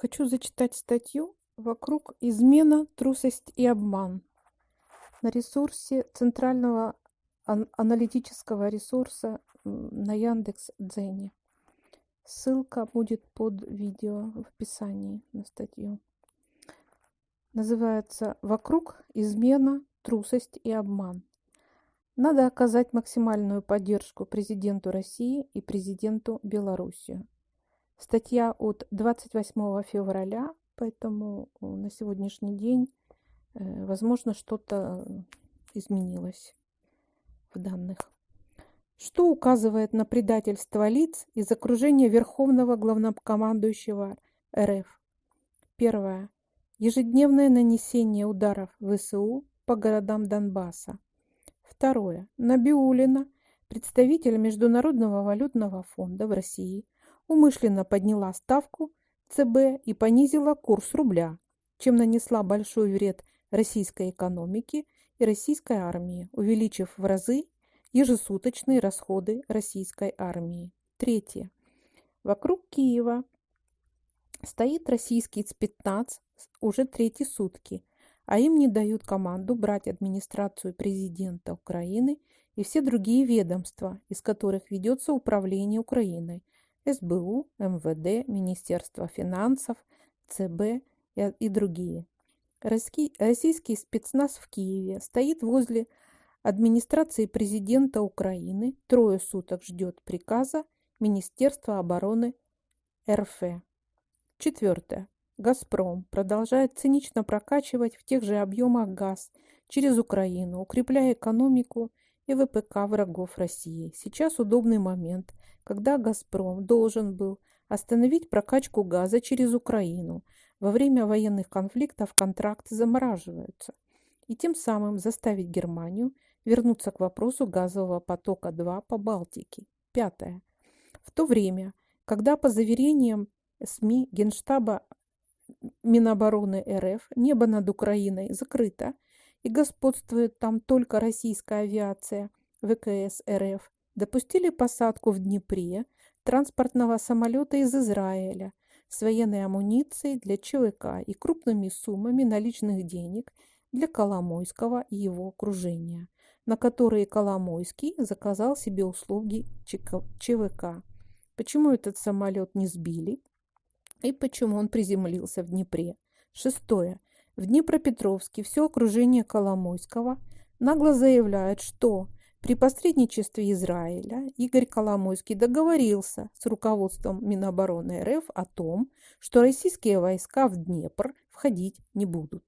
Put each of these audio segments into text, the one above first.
Хочу зачитать статью «Вокруг измена, трусость и обман» на ресурсе центрального аналитического ресурса на Яндекс Дзене. Ссылка будет под видео в описании на статью. Называется «Вокруг измена, трусость и обман». Надо оказать максимальную поддержку президенту России и президенту Белоруссии. Статья от 28 февраля, поэтому на сегодняшний день, э, возможно, что-то изменилось в данных. Что указывает на предательство лиц из окружения Верховного Главнокомандующего РФ? Первое. Ежедневное нанесение ударов ВСУ по городам Донбасса. Второе. Набиулина, представитель Международного валютного фонда в России – умышленно подняла ставку ЦБ и понизила курс рубля, чем нанесла большой вред российской экономике и российской армии, увеличив в разы ежесуточные расходы российской армии. Третье. Вокруг Киева стоит российский спецназ уже третьи сутки, а им не дают команду брать администрацию президента Украины и все другие ведомства, из которых ведется управление Украиной – СБУ, МВД, Министерство финансов, ЦБ и другие. Российский спецназ в Киеве стоит возле администрации президента Украины, трое суток ждет приказа Министерства обороны РФ. Четвертое. «Газпром» продолжает цинично прокачивать в тех же объемах газ через Украину, укрепляя экономику и ВПК врагов России. Сейчас удобный момент, когда «Газпром» должен был остановить прокачку газа через Украину. Во время военных конфликтов контракты замораживаются. И тем самым заставить Германию вернуться к вопросу газового потока-2 по Балтике. Пятое. В то время, когда по заверениям СМИ Генштаба Минобороны РФ небо над Украиной закрыто – и господствует там только российская авиация ВКС РФ, допустили посадку в Днепре транспортного самолета из Израиля с военной амуницией для ЧВК и крупными суммами наличных денег для Коломойского и его окружения, на которые Коломойский заказал себе услуги ЧВК. Почему этот самолет не сбили и почему он приземлился в Днепре? Шестое. В Днепропетровске все окружение Коломойского нагло заявляет, что при посредничестве Израиля Игорь Коломойский договорился с руководством Минобороны РФ о том, что российские войска в Днепр входить не будут.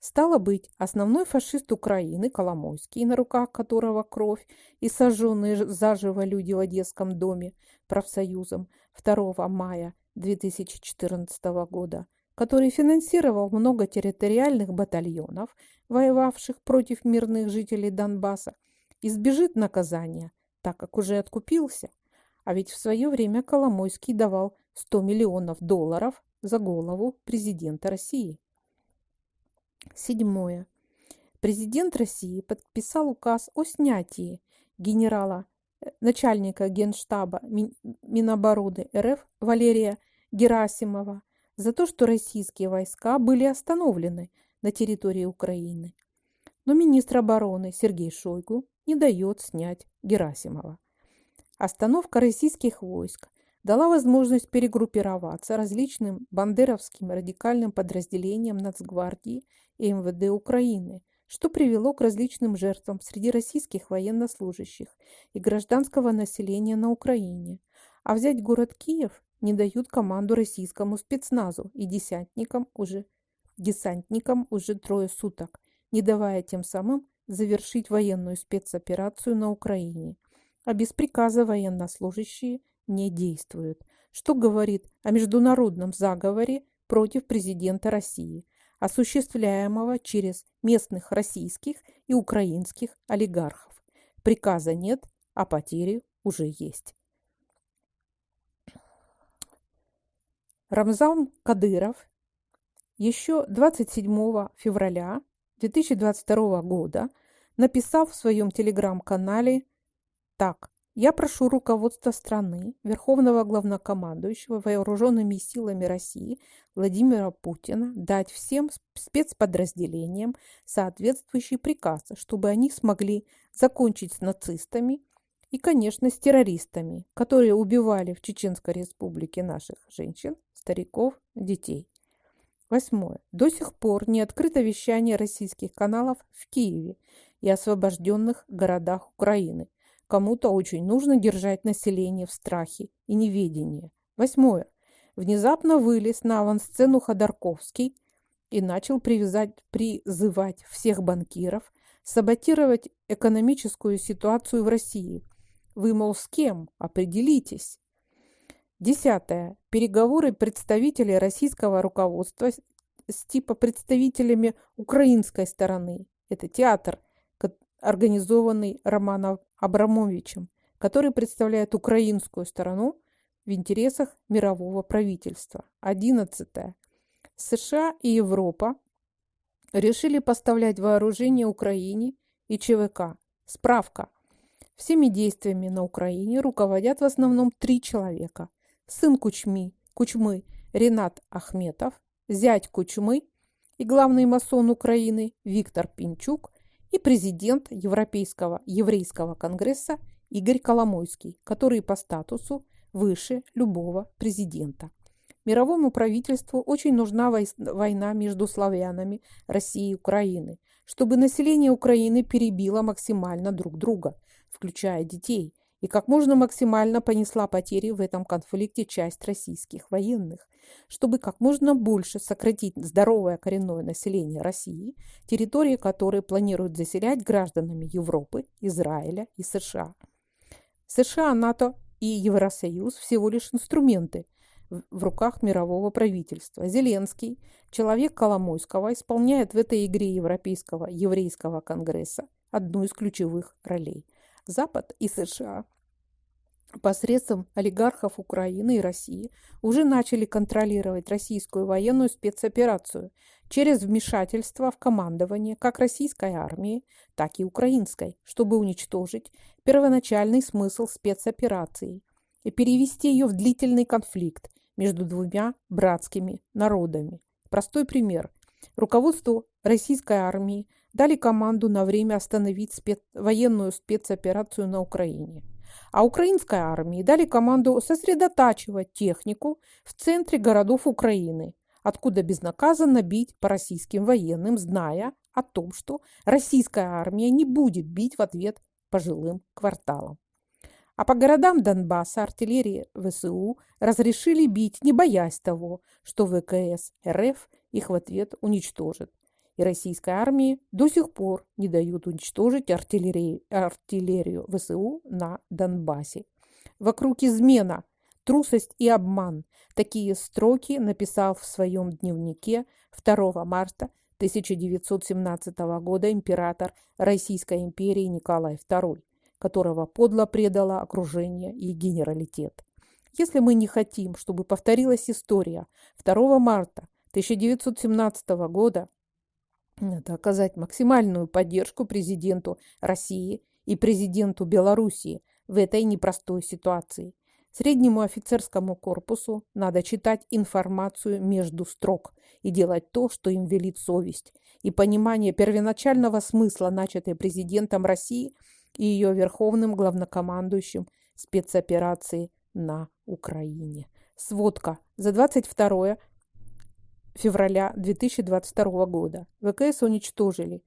Стало быть, основной фашист Украины Коломойский, на руках которого кровь и сожженные заживо люди в Одесском доме профсоюзом 2 мая 2014 года, который финансировал много территориальных батальонов, воевавших против мирных жителей Донбасса, избежит наказания, так как уже откупился. А ведь в свое время Коломойский давал 100 миллионов долларов за голову президента России. Седьмое. Президент России подписал указ о снятии генерала, э, начальника генштаба Минобороны РФ Валерия Герасимова за то, что российские войска были остановлены на территории Украины. Но министр обороны Сергей Шойгу не дает снять Герасимова. Остановка российских войск дала возможность перегруппироваться различным бандеровским радикальным подразделениям Нацгвардии и МВД Украины, что привело к различным жертвам среди российских военнослужащих и гражданского населения на Украине. А взять город Киев не дают команду российскому спецназу и десантникам уже, десантникам уже трое суток, не давая тем самым завершить военную спецоперацию на Украине. А без приказа военнослужащие не действуют, что говорит о международном заговоре против президента России, осуществляемого через местных российских и украинских олигархов. Приказа нет, а потери уже есть. Рамзан Кадыров еще 27 февраля 2022 года написал в своем телеграм-канале так Я прошу руководства страны, Верховного Главнокомандующего Вооруженными силами России Владимира Путина дать всем спецподразделениям соответствующий приказ, чтобы они смогли закончить с нацистами и, конечно, с террористами, которые убивали в Чеченской республике наших женщин, стариков, детей. Восьмое. До сих пор не открыто вещание российских каналов в Киеве и освобожденных городах Украины – Кому-то очень нужно держать население в страхе и неведении. Восьмое. Внезапно вылез на авансцену Ходорковский и начал привязать, призывать всех банкиров саботировать экономическую ситуацию в России. Вы, мол, с кем? Определитесь. Десятое. Переговоры представителей российского руководства с типа представителями украинской стороны. Это театр, организованный Романом Абрамовичем, который представляет украинскую сторону в интересах мирового правительства. 11. США и Европа решили поставлять вооружение Украине и ЧВК. Справка. Всеми действиями на Украине руководят в основном три человека. Сын Кучми, Кучмы Ренат Ахметов, зять Кучмы и главный масон Украины Виктор Пинчук и президент Европейского еврейского конгресса Игорь Коломойский, который по статусу выше любого президента. Мировому правительству очень нужна война между славянами России и Украины, чтобы население Украины перебило максимально друг друга, включая детей, и как можно максимально понесла потери в этом конфликте часть российских военных, чтобы как можно больше сократить здоровое коренное население России, территории которой планируют заселять гражданами Европы, Израиля и США. США, НАТО и Евросоюз всего лишь инструменты в руках мирового правительства. Зеленский, человек Коломойского, исполняет в этой игре Европейского еврейского конгресса одну из ключевых ролей. Запад и США посредством олигархов Украины и России уже начали контролировать российскую военную спецоперацию через вмешательство в командование как российской армии, так и украинской, чтобы уничтожить первоначальный смысл спецоперации и перевести ее в длительный конфликт между двумя братскими народами. Простой пример. Руководству российской армии дали команду на время остановить спец... военную спецоперацию на Украине – а украинской армии дали команду сосредотачивать технику в центре городов Украины, откуда безнаказанно бить по российским военным, зная о том, что российская армия не будет бить в ответ по жилым кварталам. А по городам Донбасса артиллерии ВСУ разрешили бить, не боясь того, что ВКС РФ их в ответ уничтожит и российской армии до сих пор не дают уничтожить артиллерию, артиллерию ВСУ на Донбассе. Вокруг измена, трусость и обман. Такие строки написал в своем дневнике 2 марта 1917 года император Российской империи Николай II, которого подло предало окружение и генералитет. Если мы не хотим, чтобы повторилась история 2 марта 1917 года, надо оказать максимальную поддержку президенту России и президенту Белоруссии в этой непростой ситуации. Среднему офицерскому корпусу надо читать информацию между строк и делать то, что им велит совесть, и понимание первоначального смысла, начатой президентом России и ее верховным главнокомандующим спецоперации на Украине. Сводка за 22 февраля 2022 года ВКС уничтожили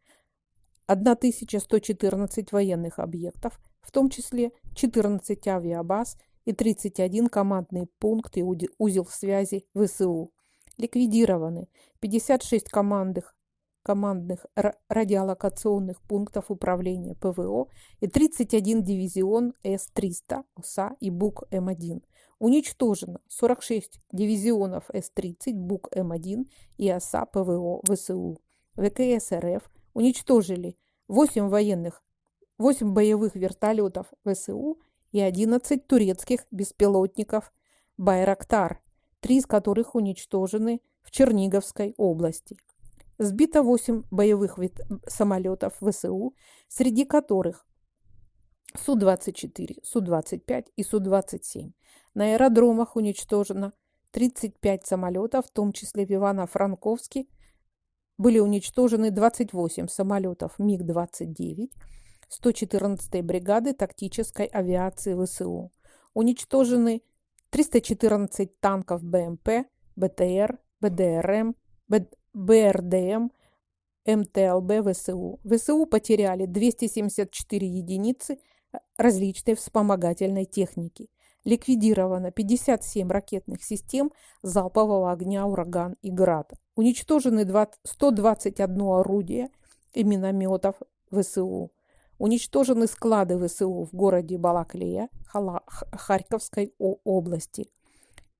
1114 военных объектов, в том числе 14 авиабаз и 31 командный пункт и узел связи ВСУ. Ликвидированы 56 командных, командных радиолокационных пунктов управления ПВО и 31 дивизион С-300 ОСА и БУК-М1 Уничтожено 46 дивизионов С-30 БУК-М1 и ОСА ПВО ВСУ. ВКС РФ уничтожили 8 военных, 8 боевых вертолетов ВСУ и 11 турецких беспилотников «Байрактар», три из которых уничтожены в Черниговской области. Сбито 8 боевых самолетов ВСУ, среди которых Су-24, Су-25 и Су-27. На аэродромах уничтожено 35 самолетов, в том числе в Ивано-Франковске были уничтожены 28 самолетов МиГ-29 114-й бригады тактической авиации ВСУ. Уничтожены 314 танков БМП, БТР, БДРМ, БРДМ, МТЛБ ВСУ. ВСУ потеряли 274 единицы различной вспомогательной техники. Ликвидировано 57 ракетных систем залпового огня «Ураган» и «Град». Уничтожены 121 орудие и минометов ВСУ. Уничтожены склады ВСУ в городе Балаклея Харьковской области.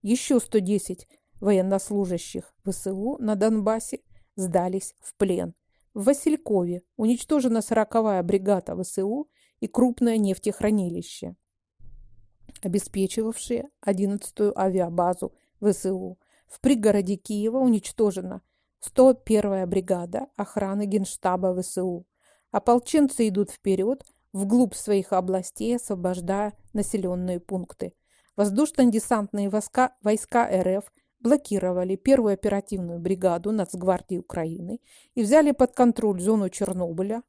Еще 110 военнослужащих ВСУ на Донбассе сдались в плен. В Василькове уничтожена 40-я бригада ВСУ и крупное нефтехранилище, обеспечивавшее 11-ю авиабазу ВСУ. В пригороде Киева уничтожена 101-я бригада охраны Генштаба ВСУ. Ополченцы идут вперед, вглубь своих областей, освобождая населенные пункты. Воздушно-десантные войска, войска РФ блокировали первую оперативную бригаду Нацгвардии Украины и взяли под контроль зону Чернобыля,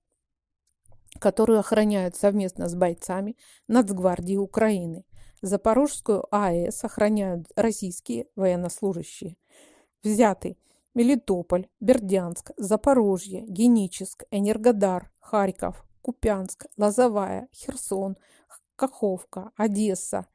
которую охраняют совместно с бойцами Нацгвардии Украины. Запорожскую АЭС охраняют российские военнослужащие. Взяты Мелитополь, Бердянск, Запорожье, Геническ, Энергодар, Харьков, Купянск, Лозовая, Херсон, Каховка, Одесса,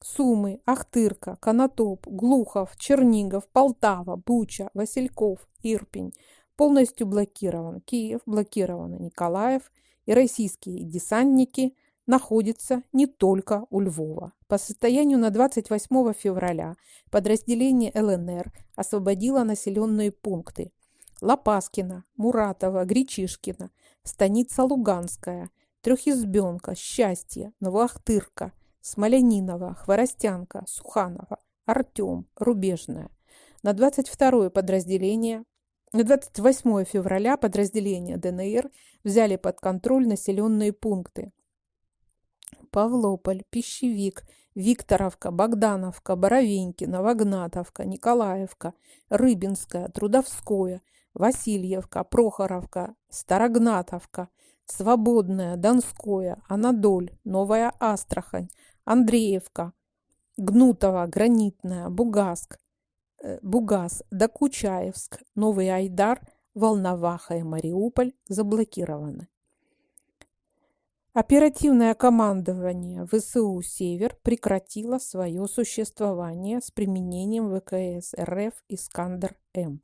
Сумы, Ахтырка, Конотоп, Глухов, Чернигов, Полтава, Буча, Васильков, Ирпень полностью блокирован. Киев блокирован, Николаев и российские десантники находятся не только у Львова. По состоянию на 28 февраля подразделение ЛНР освободило населенные пункты Лопаскина, Муратова, Гречишкина, Станица Луганская, Трехизбенка, Счастье, Новоахтырка, Смолянинова, Хворостянка, Суханова, Артем, Рубежная. На 22 подразделение на 28 февраля подразделения ДНР взяли под контроль населенные пункты. Павлополь, Пищевик, Викторовка, Богдановка, Боровенькино, Вагнатовка, Николаевка, Рыбинская, Трудовское, Васильевка, Прохоровка, Старогнатовка, Свободная, Донское, Анадоль, Новая Астрахань, Андреевка, Гнутова, Гранитная, Бугаск, э, Бугас, Докучаевск, Новый Айдар, Волноваха и Мариуполь заблокированы. Оперативное командование ВСУ «Север» прекратило свое существование с применением ВКС РФ «Искандер-М».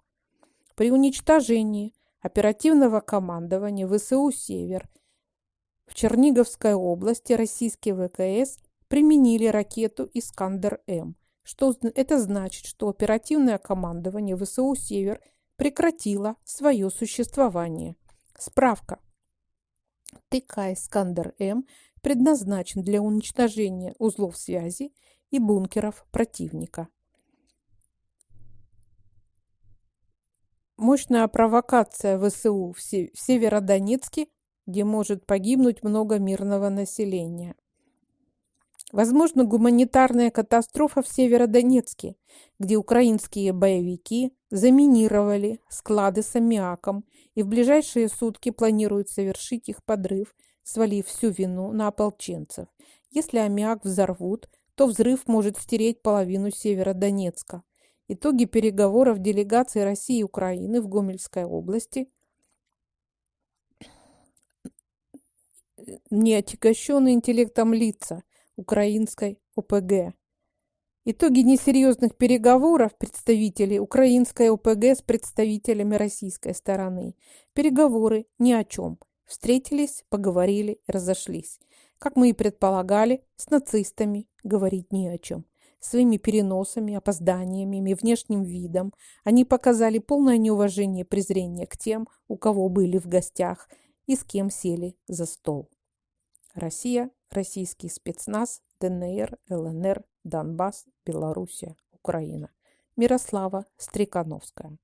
При уничтожении оперативного командования ВСУ «Север» в Черниговской области российские ВКС применили ракету «Искандер-М». Что это значит, что оперативное командование ВСУ «Север» прекратило свое существование. Справка. ТК «Искандер-М» предназначен для уничтожения узлов связи и бункеров противника. Мощная провокация ВСУ в Северодонецке, где может погибнуть много мирного населения. Возможно, гуманитарная катастрофа в Северодонецке, где украинские боевики заминировали склады с аммиаком и в ближайшие сутки планируют совершить их подрыв, свалив всю вину на ополченцев. Если аммиак взорвут, то взрыв может стереть половину Северодонецка. Итоги переговоров делегации России и Украины в Гомельской области не отягощенные интеллектом лица – украинской ОПГ. Итоги несерьезных переговоров представителей украинской ОПГ с представителями российской стороны. Переговоры ни о чем. Встретились, поговорили, разошлись. Как мы и предполагали, с нацистами говорить ни о чем. Своими переносами, опозданиями и внешним видом они показали полное неуважение и презрение к тем, у кого были в гостях и с кем сели за стол. Россия российский спецназ, ДНР, ЛНР, Донбасс, Белоруссия, Украина. Мирослава Стрекановская.